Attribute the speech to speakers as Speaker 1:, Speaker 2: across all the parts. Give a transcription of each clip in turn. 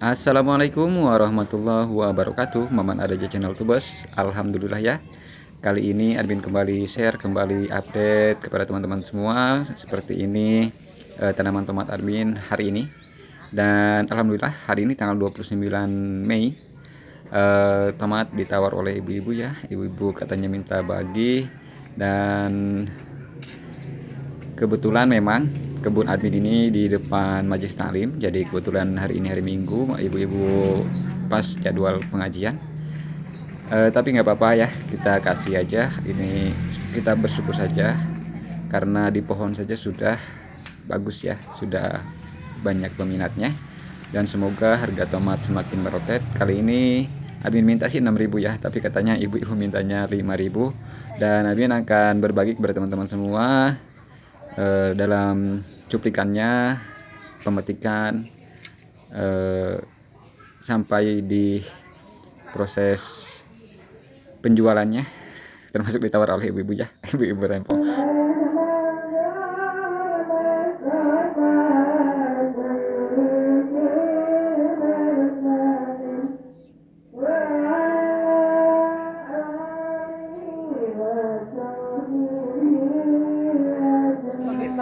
Speaker 1: Assalamualaikum warahmatullahi wabarakatuh. Maman ada di channel Tubes. Alhamdulillah ya. Kali ini admin kembali share Kembali update kepada teman-teman semua Seperti ini eh, Tanaman tomat admin hari ini. Dan Alhamdulillah hari ini tanggal 29 Mei eh, Tomat ditawar oleh ibu-ibu ya. Ibu-ibu katanya minta bagi Dan Kebetulan memang kebun admin ini di depan Majlis Taklim. Jadi kebetulan hari ini hari Minggu, ibu-ibu pas jadwal pengajian. Uh, tapi nggak apa-apa ya, kita kasih aja. Ini kita bersyukur saja karena di pohon saja sudah bagus ya, sudah banyak peminatnya. Dan semoga harga tomat semakin meroket. Kali ini admin minta sih 6000 ya, tapi katanya ibu-ibu mintanya 5000 dan admin akan berbagi kepada teman-teman semua eh, dalam cuplikannya pemetikan eh, sampai di proses penjualannya termasuk ditawar oleh ibu-ibu ya ibu-ibu rempong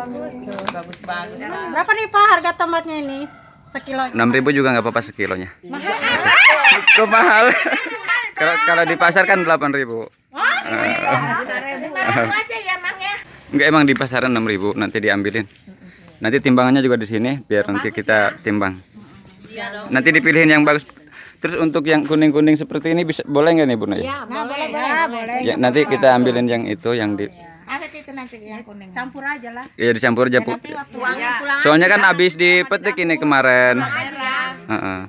Speaker 2: bagus Berapa nih Pak harga tomatnya ini? Sekilo.
Speaker 1: 6000 juga nggak apa-apa sekilonya. Mahal. Kok mahal? kalau kalau di pasar kan 8000. Oh, iya. aja ya, Mang ya. Enggak emang di pasaran 6000 nanti diambilin. Nanti timbangannya juga di sini biar nanti kita timbang. Iya nanti dipilihin yang bagus. Terus untuk yang kuning-kuning seperti ini bisa boleh nggak nih Bu Naya?
Speaker 2: Ya, boleh, boleh.
Speaker 1: Ya, nanti kita ambilin yang itu yang di
Speaker 2: Awet itu nanti yang kuning. Campur aja lah.
Speaker 1: Iya dicampur aja, Bu. Ya. Soalnya kan habis dipetik ini kemarin. Heeh.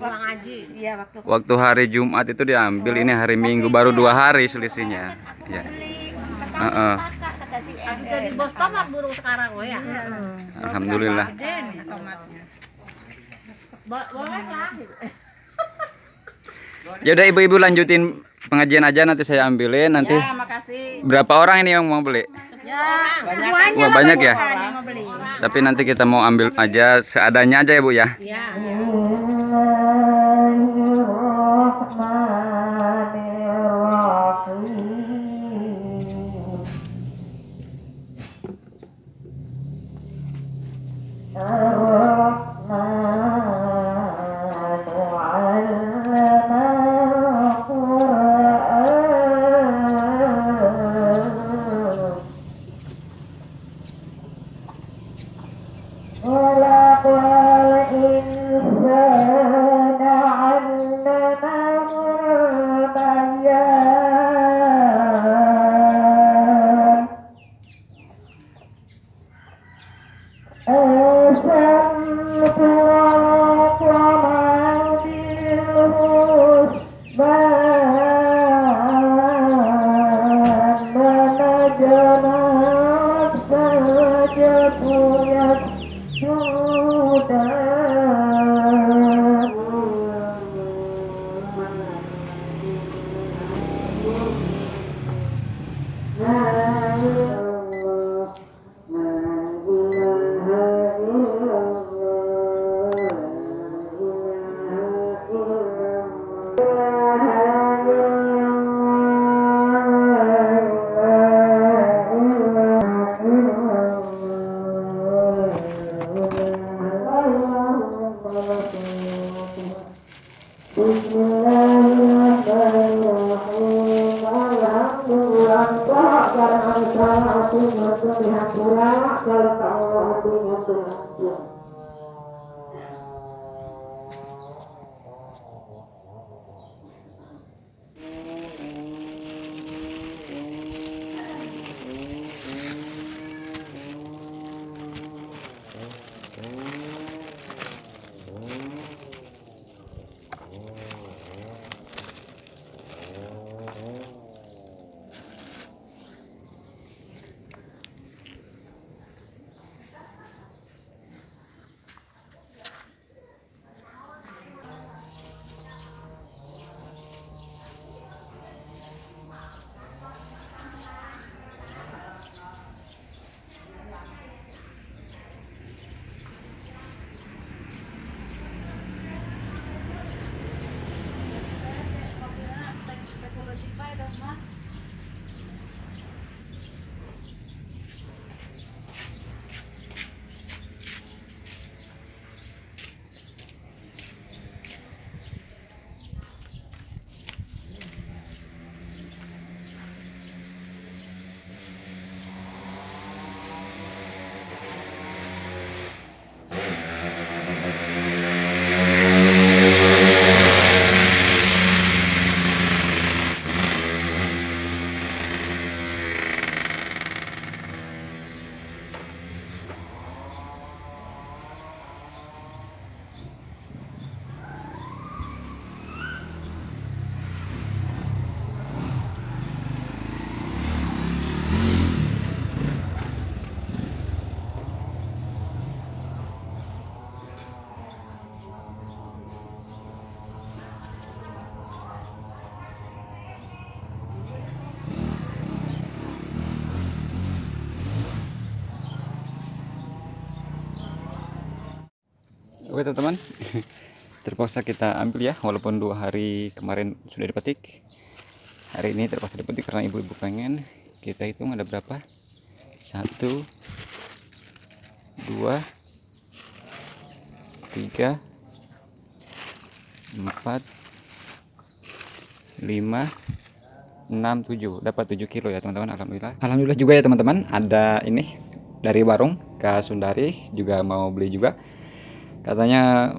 Speaker 1: Iya, waktu waktu hari Jumat itu diambil, ini hari Minggu baru dua hari selisihnya. Iya. Heeh.
Speaker 2: Jadi bos tomat burung sekarang oh ya.
Speaker 1: Alhamdulillah.
Speaker 2: Boleh lah.
Speaker 1: Ya udah ibu-ibu lanjutin pengajian aja nanti saya ambilin nanti.
Speaker 2: Ya, makasih.
Speaker 1: Berapa orang ini yang mau beli?
Speaker 2: Ya, banyak
Speaker 1: Wah, banyak ya. Tapi nanti kita mau ambil aja seadanya aja ya, Bu ya. Iya. Oh. Thank you. Oke teman-teman, terpaksa kita ambil ya, walaupun dua hari kemarin sudah dipetik. Hari ini terpaksa dipetik karena ibu-ibu pengen. Kita hitung ada berapa? Satu, dua, tiga, empat, lima, enam, tujuh. Dapat tujuh kilo ya teman-teman. Alhamdulillah. Alhamdulillah juga ya teman-teman. Ada ini dari warung Kak Sundari juga mau beli juga katanya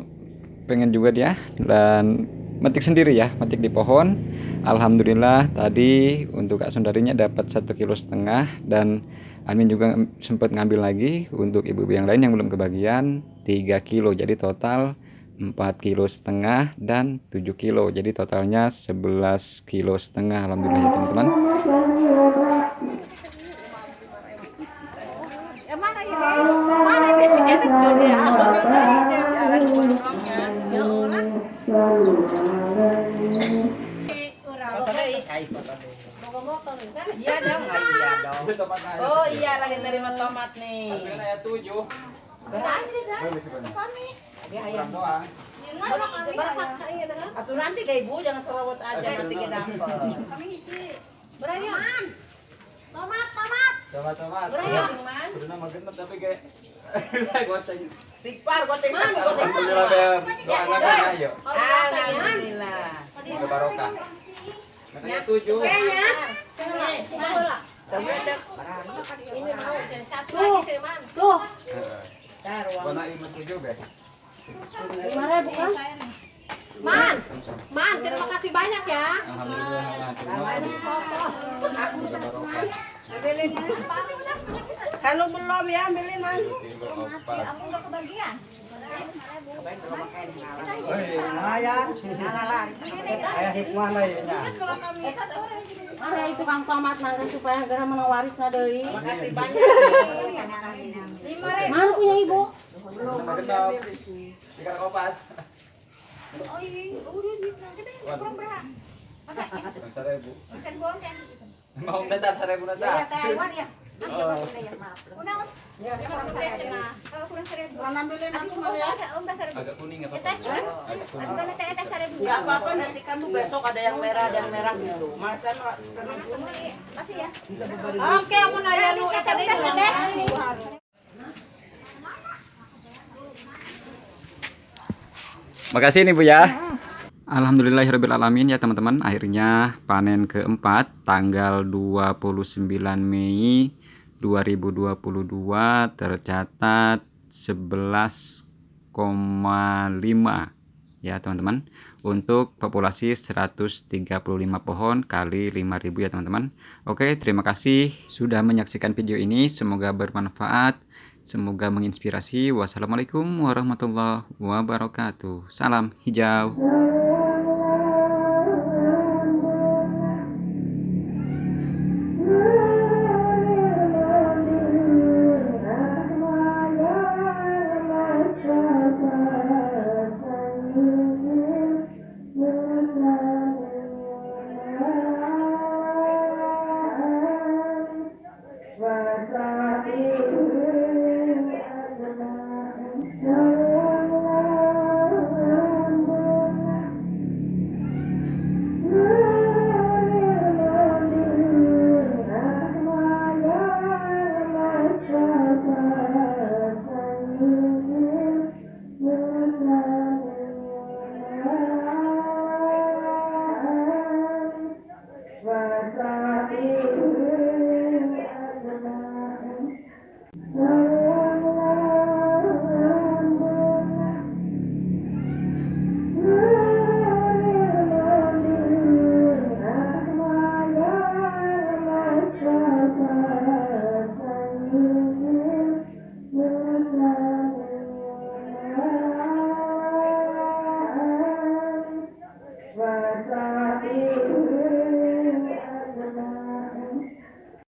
Speaker 1: pengen juga dia dan metik sendiri ya metik di pohon. Alhamdulillah tadi untuk Kak Sundarinya dapat satu kilo setengah dan Amin juga sempat ngambil lagi untuk ibu-ibu yang lain yang belum kebagian 3 kilo. Jadi total 4 kilo setengah dan 7 kilo. Jadi totalnya 11 kilo setengah. Alhamdulillah ya teman-teman
Speaker 2: Iya dong, oh, iya dong. Oh iya lagi nerima tomat nih. Atuh nanti ke ibu jangan serawat aja nanti ke dapur.
Speaker 3: Tomat, tomat.
Speaker 2: Tikpar goceng. Satu goceng satu. Alhamdulillah.
Speaker 1: Katanya tujuh.
Speaker 3: Kayaknya. Ini. Tuh, kan? Man, Man, terima kasih banyak ya.
Speaker 1: Alhamdulillah.
Speaker 2: kalau belum ya ambilin man.
Speaker 3: Aku udah kebagian. Ada itu kang tomat nanti supaya gara menang waris.
Speaker 2: Makasih banyak.
Speaker 3: Mana punya ibu?
Speaker 1: Tiga opat. Seribu. Mau datar seribu datar.
Speaker 2: ambilin aku mal ya.
Speaker 1: Apa?
Speaker 2: Apa-apa nanti kamu besok ada yang merah ada merah gitu. Senang
Speaker 3: Oke, aku nanya lu tadi
Speaker 1: Makasih nih Bu ya. Alhamdulillahirrahmanirrahim ya teman-teman Akhirnya panen keempat Tanggal 29 Mei 2022 Tercatat 11,5 Ya teman-teman Untuk populasi 135 pohon kali 5000 ya teman-teman Oke terima kasih sudah menyaksikan video ini Semoga bermanfaat Semoga menginspirasi. Wassalamualaikum warahmatullahi wabarakatuh. Salam hijau.